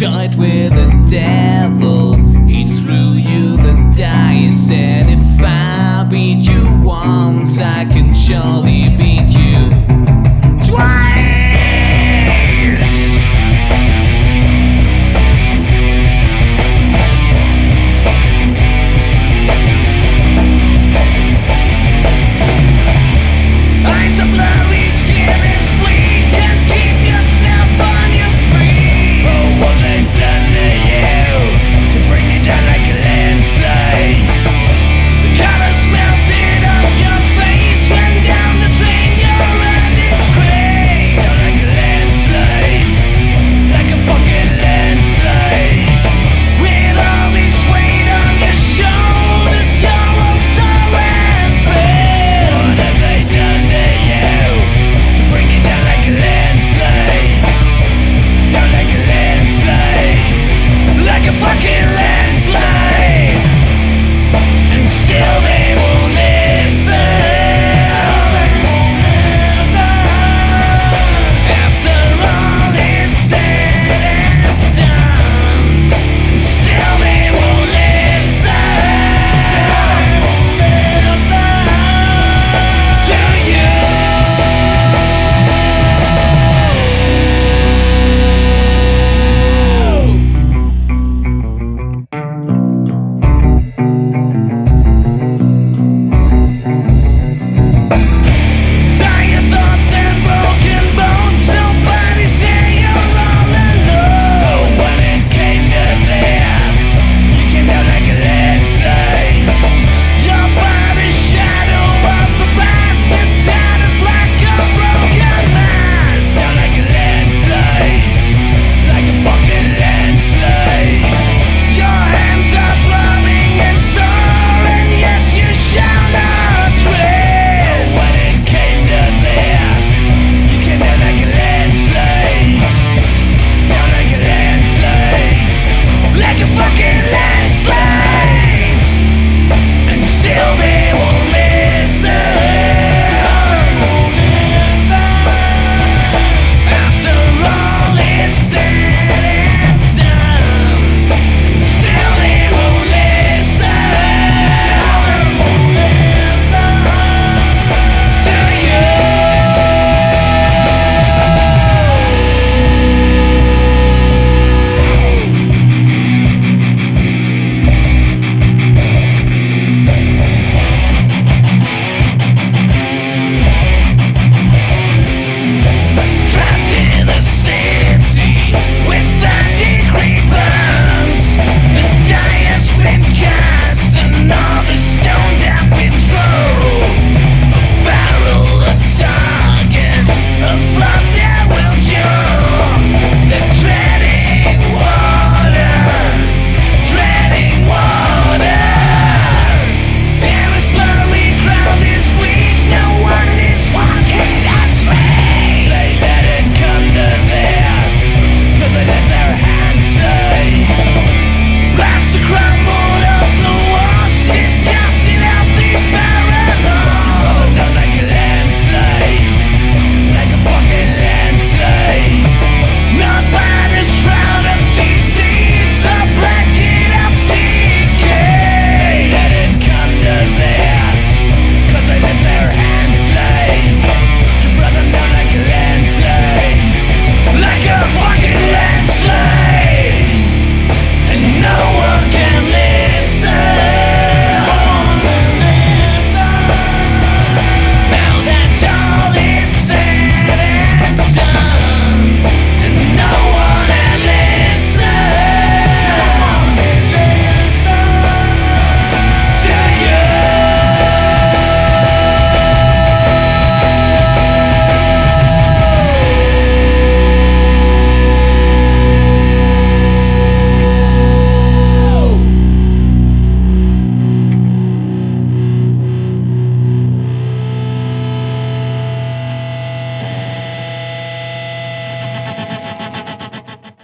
fight with the devil. He threw you the dice, and if I beat you once, I can surely